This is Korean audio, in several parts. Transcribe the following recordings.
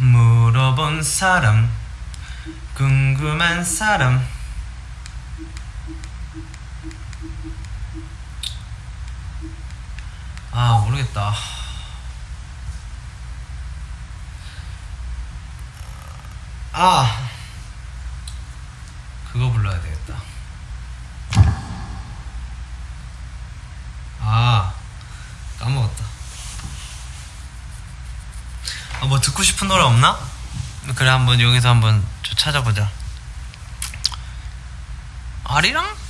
물어본 사람 궁금한 사람. 아 모르겠다. 아 그거 불러야 되겠다 아 까먹었다 아, 뭐 듣고 싶은 노래 없나? 그래 한번 여기서 한번 좀 찾아보자 아리랑?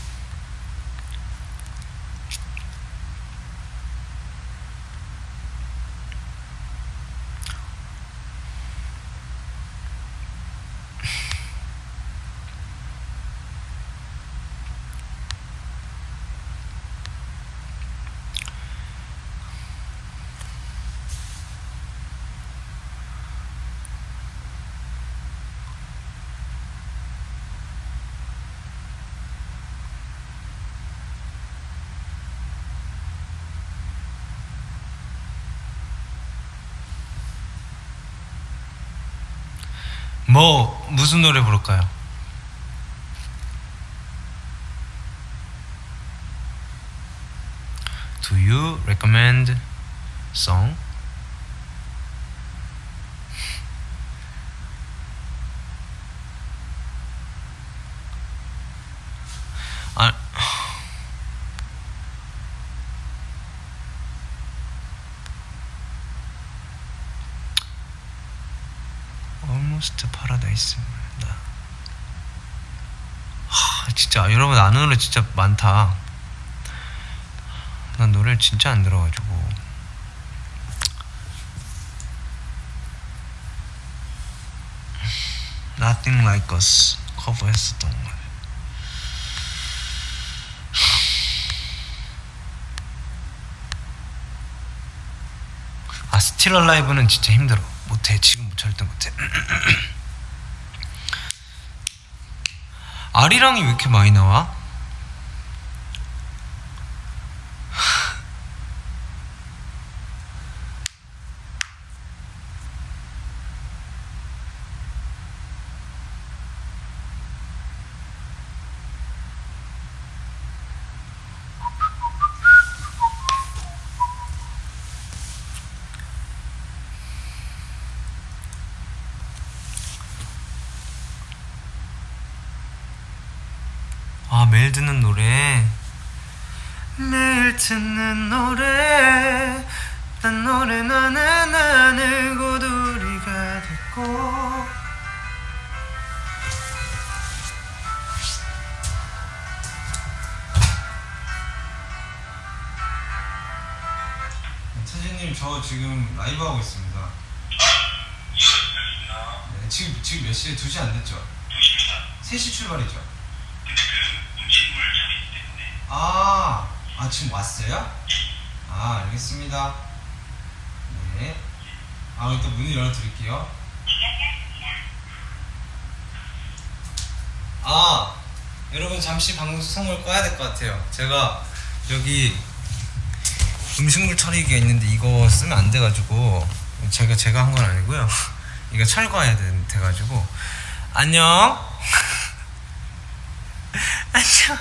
뭐 무슨 노래 부를까요? Do you recommend song? 아, Almost Paradise입니다. 하, 진짜 여러분 아는 노래 진짜 많다. 난 노래를 진짜 안 들어가지고. Nothing Like Us 커버했었던 거. 아 스틸 얼라이브는 진짜 힘들어 못해 지금 절대 못해 아리랑이 왜 이렇게 많이 나와? 아 매일 듣는 노래. 매일 듣는 노래. 난 노래 나는 나는 고두리가 됐고. 차진님 저 지금 라이브 하고 있습니다. 네, 지금 지금 몇 시에? 2시 안 됐죠? 3시 출발이죠? 아, 아 지금 왔어요? 아 알겠습니다. 네. 아 일단 문을 열어드릴게요. 아 여러분 잠시 방송을 꺼야 될 것 같아요. 제가 여기 음식물 처리기가 있는데 이거 쓰면 안 돼가지고 제가 제가 한 건 아니고요. 이거 철거해야 돼, 돼가지고 안녕. 안녕.